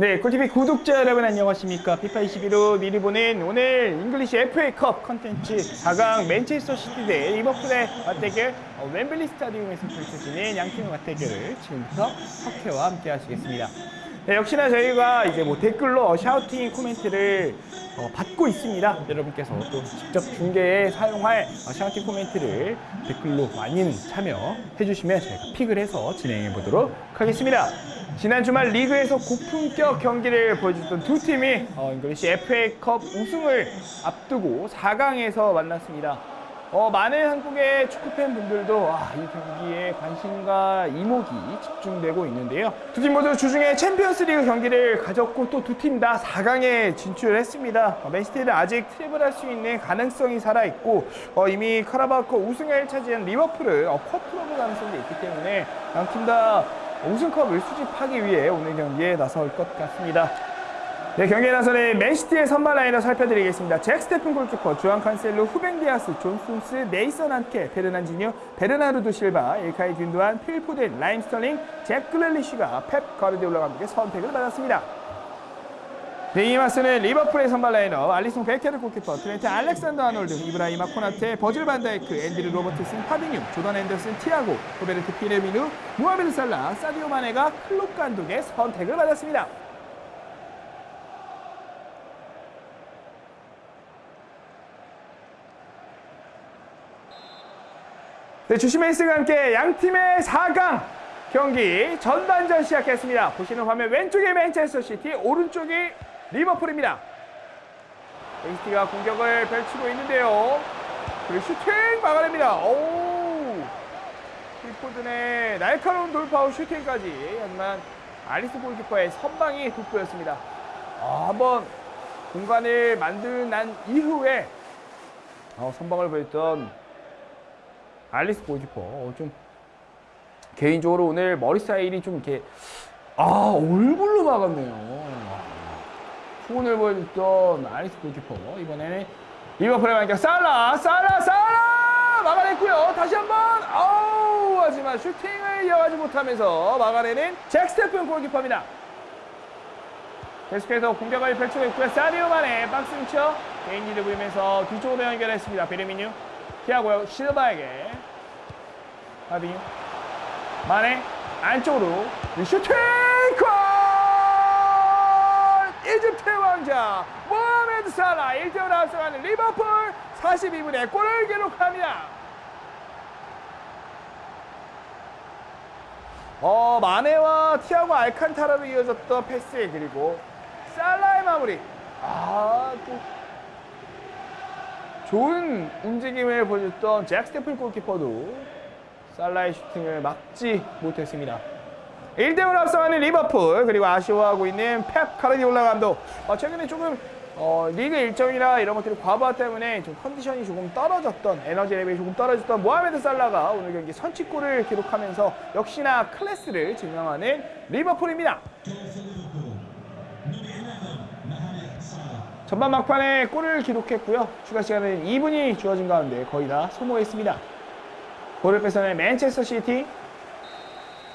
네, 꿀TV 구독자 여러분 안녕하십니까. 피파 21로 미리 보는 오늘 잉글리시 FA컵 컨텐츠 4강 맨체스터 시티 대 리버풀의 맞대결 어, 웸블리 스타디움에서 펼쳐지는 양팀의 맞대결을 지금부터 저희와 함께 하시겠습니다. 네, 역시나 저희가 이제 뭐 댓글로 shouting 코멘트를 어, 받고 있습니다. 여러분께서 또 직접 중계에 사용할 어, shouting 코멘트를 댓글로 많이들 참여해 주시면 저희가 pick을 해서 진행해 보도록 하겠습니다. 지난 주말 리그에서 고품격 경기를 보여줬던 두 팀이 어, 잉글리시 FA컵 우승을 앞두고 4강에서 만났습니다. 어, 많은 한국의 축구 팬분들도 아, 이 경기에 관심과 이목이 집중되고 있는데요. 두 팀 모두 주중에 챔피언스리그 경기를 가졌고 또 두 팀 다 4강에 진출했습니다. 어, 맨시티는 아직 treble할 수 있는 가능성이 살아있고 어, 이미 카라바오컵 우승을 차지한 리버풀은 어, quadruple 가능성도 있기 때문에 양 팀 다 우승컵을 수집하기 위해 오늘 경기에 나설 것 같습니다. 네, 경기에 나서는 맨시티의 선발 라인을 살펴드리겠습니다. 잭 스테픈 골키퍼, 주앙 칸셀루, 후벤 디아스, 존 스톤스, 네이선 아케, 페르난지뉴, 베르나르도 실바, 일카이 귄도안, 필 포덴, 라힘 스털링, 잭 그릴리쉬가 펩 가르디올라 감독의 선택을 받았습니다. 네, 이에 맞서는 리버풀의 선발 라인업, 알리송 베케르 골키퍼, 트렌트 알렉산더 아놀드, 이브라이마 코나테, 버질 반다이크, 앤드류 로버트슨, 파비뉴, 조던 헨더슨, 티아고, 로베르토 피르미누, 무하메드 살라, 사디오 마네가 클롭 감독의 선택을 받았습니다. 네, 휘슬과 함께 양팀의 4강 경기 전반전 시작했습니다. 보시는 화면 왼쪽이 맨체스터 시티, 오른쪽이 리버풀입니다. 맨시티가 공격을 펼치고 있는데요. 그리고 슈팅 막아냅니다. 오! 필포든의 날카로운 돌파 후 슈팅까지. 하지만 아리스 골키퍼의 선방이 돋보였습니다. 아, 한번 공간을 만든 난 이후에 어, 선방을 보였던 알리스 골키퍼 어, 좀 개인적으로 오늘 머리 스타일이 좀 이렇게 아 얼굴로 막았네요. 후원을 보여줬던 알리스 골키퍼 이번에는 리버풀의 반격 살라 살라 살라 막아냈고요. 다시 한번 아우 하지만 슈팅을 이어가지 못하면서 막아내는 잭 스테픈 골키퍼입니다. 계속해서 공격을 펼치고 있고요. 사디오 만에 박스 위쳐 개인 리드 보이면서 뒤쪽으로 연결했습니다. 베르미뉴 피하고요. 실바에게 하빙 마네 안쪽으로 슈팅 골! 이집트의 왕자 모하메드 살라 1대0 앞서가는 리버풀 42분에 골을 기록합니다. 어, 마네와 티아고 알칸타라로 이어졌던 패스 그리고 살라의 마무리. 아, 또 좋은 움직임을 보여줬던 잭 스테픈 골키퍼도 살라의 슈팅을 막지 못했습니다. 1대0 앞서가는 리버풀 그리고 아쉬워하고 있는 펩 과르디올라 감독 어, 최근에 조금 어, 리그 일정이나 이런 것들이 과부하 때문에 좀 컨디션이 조금 떨어졌던 에너지 레벨이 조금 떨어졌던 모하메드 살라가 오늘 경기 선취골을 기록하면서 역시나 클래스를 증명하는 리버풀입니다. 전반 막판에 골을 기록했고요. 추가 시간은 2분이 주어진 가운데 거의 다 소모했습니다. 골을 뺏어낸 맨체스터 시티.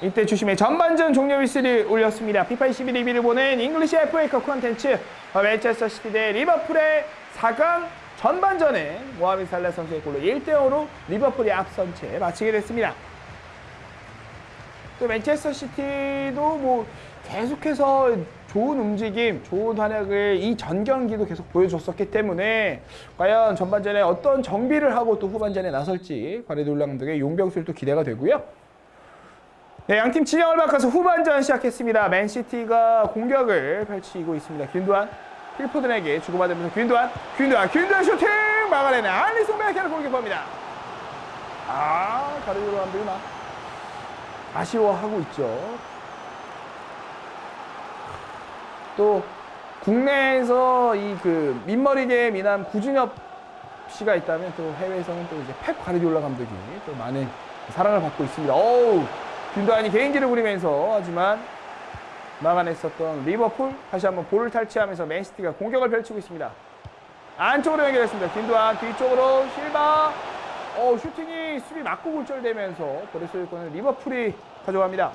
이때 주심의 전반전 종료 휘슬이 울렸습니다. 피파 21로 미리 보는 잉글리시 FA컵 콘텐츠 맨체스터 시티 대 리버풀의 4강 전반전은 모하메드 살라 선수의 골로 1대0으로 리버풀이 앞선 채 마치게 됐습니다. 또 맨체스터 시티도 뭐 계속해서 좋은 움직임, 좋은 활약을 이 전 경기도 계속 보여줬었기 때문에 과연 전반전에 어떤 정비를 하고 또 후반전에 나설지 과레돌라 감독의 용병술도 기대가 되고요. 네, 양팀 진영을 바꿔서 후반전 시작했습니다. 맨시티가 공격을 펼치고 있습니다. 균도안, 필포든에게 주고받으면서 균도안, 균도안, 균도안 슈팅 막아내는 알리송 베케르 골키퍼입니다. 아, 가르디올라 감독이 막 아쉬워하고 있죠. 또 국내에서 이 그 민머리계 미남 구준엽 씨가 있다면 또 해외에서는 또 이제 펩 가르디올라 감독이 또 많은 사랑을 받고 있습니다. 어우, 균도안이 개인기를 부리면서 하지만 막아냈었던 리버풀 다시 한번 볼을 탈취하면서 맨시티가 공격을 펼치고 있습니다. 안쪽으로 연결했습니다. 균도안 뒤쪽으로 실바 어, 슈팅이 수비 맞고 굴절되면서 볼의 소유권을 리버풀이 가져갑니다.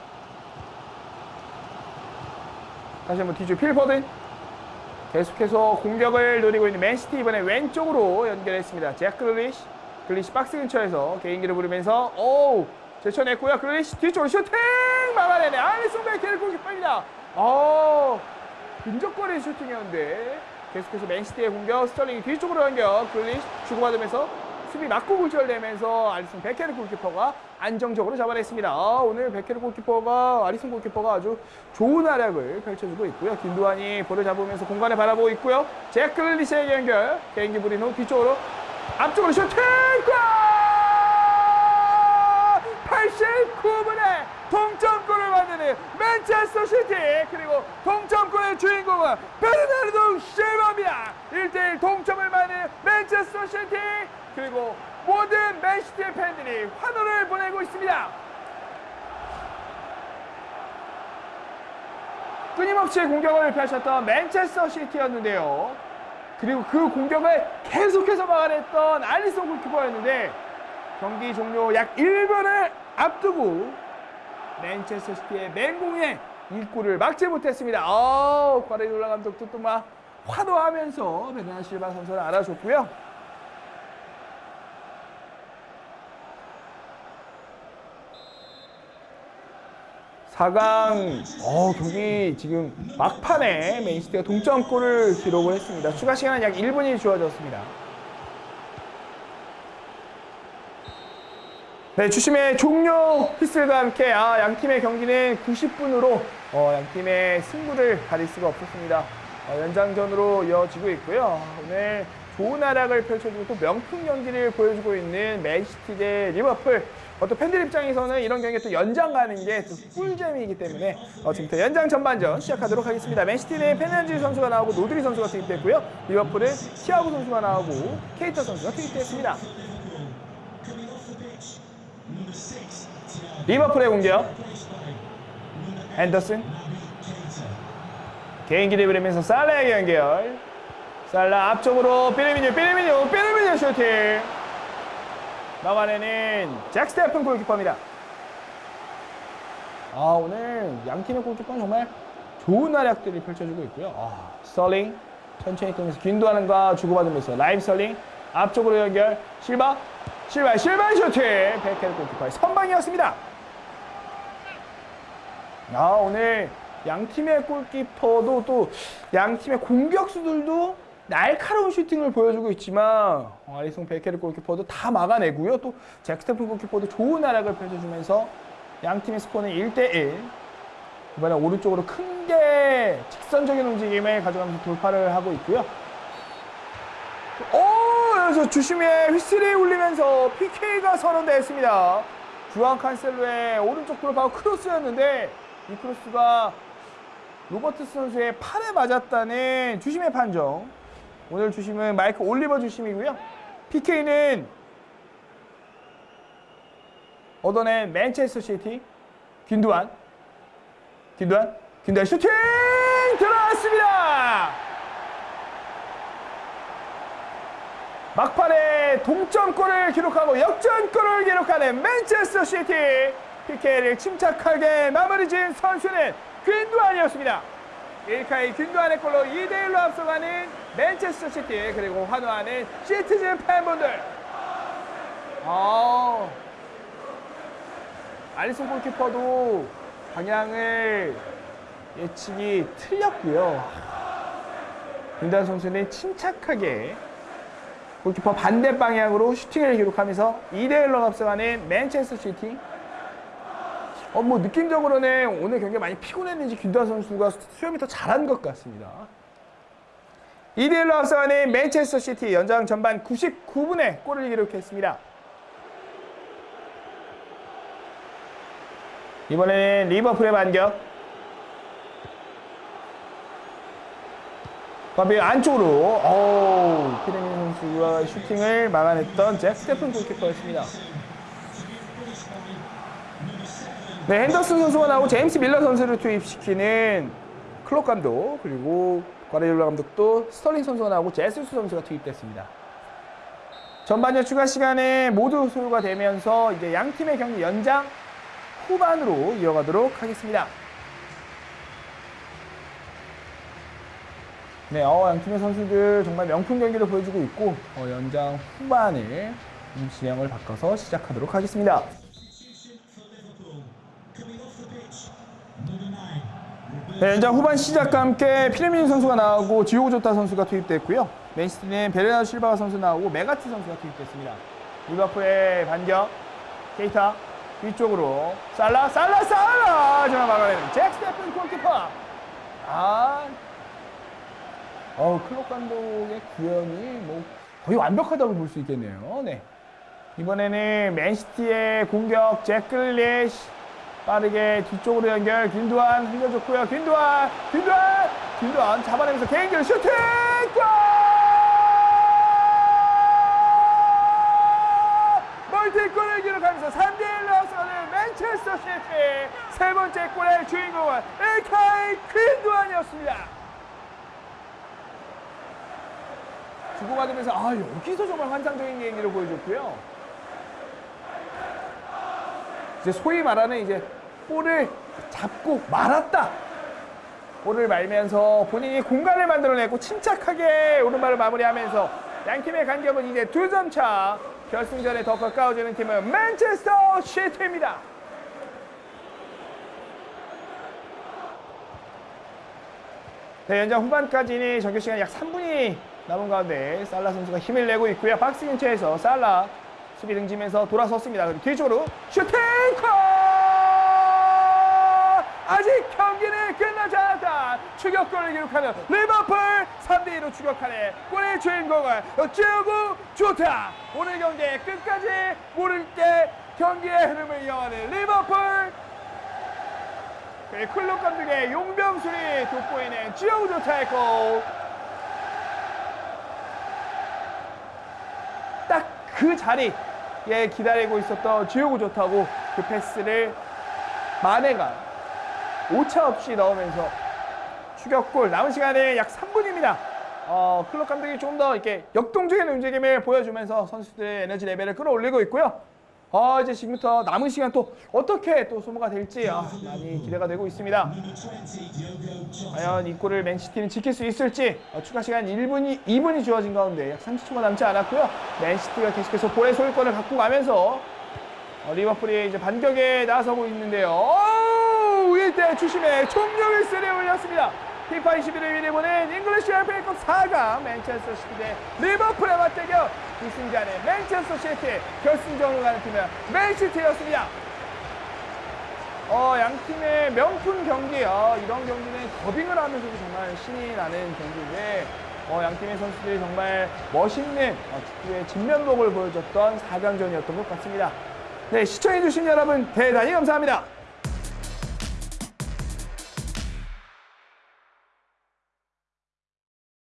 다시 한번 뒤쪽 필 포든 계속해서 공격을 노리고 있는 맨시티 이번에 왼쪽으로 연결했습니다. 잭 그릴리시 그릴리시 박스 근처에서 개인기를 부리면서 오 제쳐냈고요. 그릴리시 뒤쪽으로 슈팅 막아내네. 알리송 베케르 골키퍼입니다. 오 근접거리 슈팅이었는데 계속해서 맨시티의 공격 스털링이 뒤쪽으로 연결 그릴리시 주고받으면서 수비 맞고 굴절되면서 알리송 베케르 골키퍼가 안정적으로 잡아냈습니다. 아, 오늘 베케르 골키퍼가 알리송 골키퍼가 아주 좋은 활약을 펼쳐주고 있고요. 귄도안이 볼을 잡으면서 공간을 바라보고 있고요. 잭 그릴리시의 연결 개인기 후 뒤쪽으로 앞쪽으로 슈팅 골! 89분에 동점골을 만드는 맨체스터 시티 그리고 동점골의 주인공은 베르나르도 실바입니다 1대1 동점을 만든 맨체스터 시티 그리고 모든 맨시티 팬들이 환호를 보내고 있습니다. 끊임없이 공격을 펼쳤던 맨체스터 시티였는데요. 그리고 그 공격을 계속해서 막아냈던 알리송 골키퍼였는데 경기 종료 약 1분을 앞두고 맨체스터 시티의 맹공에 이 골을 막지 못했습니다. 어, 과레졸라 감독도 또막 환호하면서 베르나 실바 선수를 알아줬고요. 사강 어, 경기 지금 막판에 맨시티가 동점골을 기록을 했습니다. 추가 시간은 약 1분이 주어졌습니다. 네, 주심의 종료 휘슬과 함께 아, 양 팀의 경기는 90분으로 어, 양 팀의 승부를 가릴 수가 없었습니다. 어, 연장전으로 이어지고 있고요. 오늘 좋은 활약을 펼쳐주고 또 명품 경기를 보여주고 있는 맨시티 대 리버풀. 어, 또 팬들 입장에서는 이런 경기가 또 연장 가는 게 또 꿀잼이기 때문에 어, 지금부터 연장 전반전 시작하도록 하겠습니다. 맨시티는 페르난지뉴 선수가 나오고 로드리 선수가 투입됐고요. 리버풀은 티아고 선수가 나오고 케이타 선수가 투입됐습니다. 리버풀의 공격. 헨더슨. 개인기 부리면서 살라에게 연결. 살라 앞쪽으로 피르미누 피르미누 피르미누 슈팅. 막아내는 잭 스테픈 골키퍼입니다. 아 오늘 양 팀의 골키퍼는 정말 좋은 활약들이 펼쳐지고 있고요. 아, 스털링 천천히 뛰면서 귄도안과 주고받으면서 라힘 스털링 앞쪽으로 연결. 실바 실바 실바 슈팅 베케르 골키퍼의 선방이었습니다 아 오늘 양 팀의 골키퍼도 또 양 팀의 공격수들도 날카로운 슈팅을 보여주고 있지만 어, 아리송 베케르 골키퍼도 다 막아내고요. 또 잭스테픈 골키퍼도 좋은 활약을 펼쳐주면서 양 팀의 스코어는 1대1. 이번에 오른쪽으로 큰 게 직선적인 움직임을 가져가면서 돌파를 하고 있고요. 오! 그래서 주심의 휘슬이 울리면서 PK가 선언됐습니다. 주앙 칸셀로의 오른쪽 돌파 크로스였는데 이 크로스가 로버트슨 선수의 팔에 맞았다는 주심의 판정. 오늘 주심은 마이크 올리버 주심이고요. PK는 얻어낸 맨체스터 시티 귄도안 귄도안 귄도안 슈팅 들어갔습니다. 막판에 동점골을 기록하고 역전골을 기록하는 맨체스터 시티 PK를 침착하게 마무리 지은 선수는 귄도안이었습니다. 일카이 귄도안의 골로 2대1로 앞서가는 맨체스터 시티 그리고 환호하는 시티즌 팬분들 아, 알리송 골키퍼도 방향을 예측이 틀렸고요. 귄도안 선수는 침착하게 골키퍼 반대 방향으로 슈팅을 기록하면서 2대1로 앞서가는 맨체스터 시티 어, 뭐 느낌적으로는 오늘 경기 많이 피곤했는지 귄도안 선수가 수염이 더 자란 것 같습니다. 2대1로 앞서가는 맨체스터 시티 연장 전반 99분에 골을 기록했습니다. 이번에는 리버풀의 반격. 바비 안쪽으로 오, 선수가 슈팅을 막아냈던 잭 스테픈 골키퍼였습니다. 네, 헨더슨 선수가 나오고 제임스 밀너 선수를 투입시키는 클롭 감독 그리고 과레졸라 감독도 스털링 선수가 나오고 제수스 선수가 투입됐습니다. 전반전 추가 시간에 모두 소요가 되면서 이제 양 팀의 경기 연장 후반으로 이어가도록 하겠습니다. 네, 어, 양 팀의 선수들 정말 명품 경기를 보여주고 있고 어, 연장 후반을 음, 진영을 바꿔서 시작하도록 하겠습니다. 네, 연장 후반 시작과 함께 피르미누 선수가 나오고 디오고 조타 선수가 투입됐고요. 맨시티는 베르나르 실바가 선수 나오고 메가트 선수가 투입됐습니다. 리버풀의 반격, 케이타 위쪽으로 살라, 살라, 살라! 하지만 막아내는 잭 스테픈 골키퍼. 아, 어 클롭 감독의 구현이 뭐 거의 완벽하다고 볼 수 있겠네요. 네. 이번에는 맨시티의 공격 잭 그릴리시 빠르게 뒤쪽으로 연결 귄도안 흘려줬고요. 귄도안, 귄도안, 귄도안 잡아내면서 개인기로 슈팅! 골! multi골을 기록하면서 3대1로 앞서가는 맨체스터 시티 세 번째 골의 주인공은 일카이 귄도안이었습니다. 주고받으면서 아 여기서 정말 환상적인 개인기를 보여줬고요. 이제 소위 말하는 이제 볼을 잡고 말았다. 볼을 말면서 본인이 공간을 만들어내고 침착하게 오른발을 마무리하면서 양팀의 간격은 이제 두 점 차. 결승전에 더 가까워지는 팀은 맨체스터 시티입니다. 네, 연장 후반까지는 정규 시간 약 3분이 남은 가운데 살라 선수가 힘을 내고 있고요. 박스 근처에서 살라 수비 등지면서 돌아섰습니다. 그리고 뒤쪽으로 슈팅 골! 아직 경기는 끝나지 않았다. 추격골을 기록하는 리버풀 3대2로 추격하는 골의 주인공은 디오고 조타. 오늘 경기의 끝까지 모를 때 경기의 흐름을 이어가는 리버풀 그리고 클럽 감독의 용병술이 돋보이는 지오고 좋다의 골. 그 자리에 기다리고 있었던 지오고 좋다고 그 패스를 마네가 오차 없이 넣으면서 추격골 남은 시간에 약 3분입니다. 어, 클럽 감독이 좀 더 이렇게 역동적인 움직임을 보여주면서 선수들의 에너지 레벨을 끌어올리고 있고요. 어, 이제 지금부터 남은 시간 또 어떻게 또 소모가 될지 아, 많이 기대가 되고 있습니다. 과연 이 골을 맨시티는 지킬 수 있을지 어, 추가 시간 1분이 2분이 주어진 가운데 약 30초가 남지 않았고요. 맨시티가 계속해서 볼의 소유권을 갖고 가면서 어, 리버풀이 이제 반격에 나서고 있는데요. 오, 일대 주심에 총력을 쓰레 올렸습니다. 피파 21으로 해보는 잉글리시 FA컵 4강 맨체스터 시티 대 리버풀의 맞대결 우승자는 맨체스터 시티 결승전으로 가는 팀은 맨시티였습니다. 어, 양 팀의 명품 경기, 어, 이런 경기는 더빙을 하면서도 정말 신이 나는 경기인데, 어, 양 팀의 선수들이 정말 멋있는 어, 축구의 진면목을 보여줬던 4강전이었던 것 같습니다. 네, 시청해주신 여러분 대단히 감사합니다.